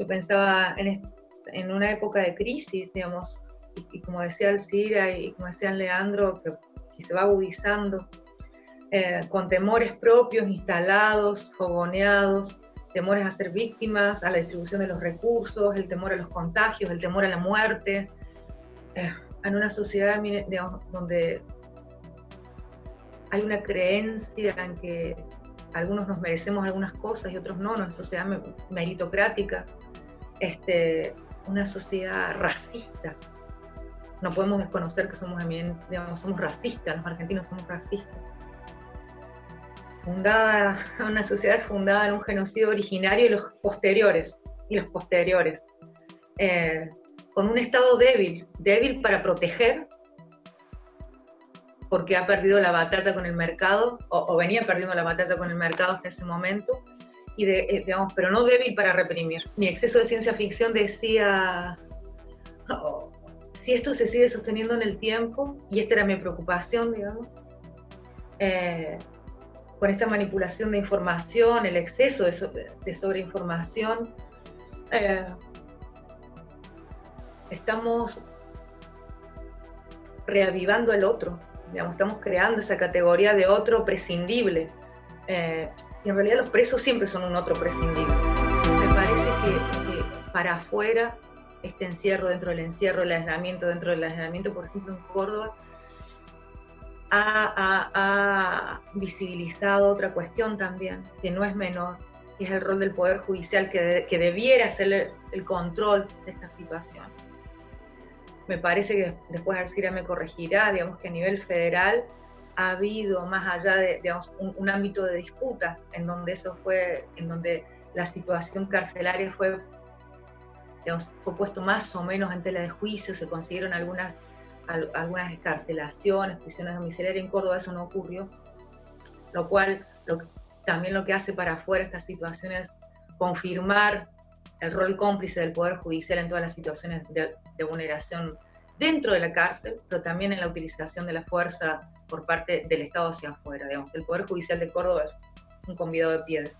Yo pensaba en, en una época de crisis, digamos, y, como decía Alcira y como decía Leandro, que, se va agudizando, eh, con temores propios instalados, fogoneados, temores a ser víctimas, a la distribución de los recursos, el temor a los contagios, el temor a la muerte, eh, en una sociedad donde hay una creencia en que algunos nos merecemos algunas cosas y otros no, una sociedad meritocrática, este, una sociedad racista. No podemos desconocer que somos, digamos, somos racistas, los argentinos somos racistas. Fundada, una sociedad fundada en un genocidio originario y los posteriores, y los posteriores. Eh, con un Estado débil, débil para proteger, porque ha perdido la batalla con el mercado, o, venía perdiendo la batalla con el mercado hasta ese momento, y eh, digamos, pero no débil para reprimir. Mi exceso de ciencia ficción decía, oh, si esto se sigue sosteniendo en el tiempo, y esta era mi preocupación, digamos, eh, con esta manipulación de información, el exceso de, de sobreinformación, eh, estamos reavivando el otro, estamos creando esa categoría de otro prescindible. Eh, y en realidad los presos siempre son un otro prescindible. Me parece que, para afuera, este encierro dentro del encierro, el aislamiento dentro del aislamiento, por ejemplo en Córdoba, ha, visibilizado otra cuestión también, que no es menor, que es el rol del Poder Judicial, que, que debiera hacer el control de esta situación me parece que después Arcira me corregirá, digamos que a nivel federal ha habido más allá de un, ámbito de disputa en donde eso fue, en donde la situación carcelaria fue, digamos, fue puesto más o menos en tela de juicio, se consiguieron algunas, algunas escarcelaciones, prisiones domiciliarias en Córdoba, eso no ocurrió, lo cual también lo que hace para afuera esta situación es confirmar el rol cómplice del Poder Judicial en todas las situaciones de, vulneración dentro de la cárcel, pero también en la utilización de la fuerza por parte del Estado hacia afuera. Digamos. El Poder Judicial de Córdoba es un convidado de piedra.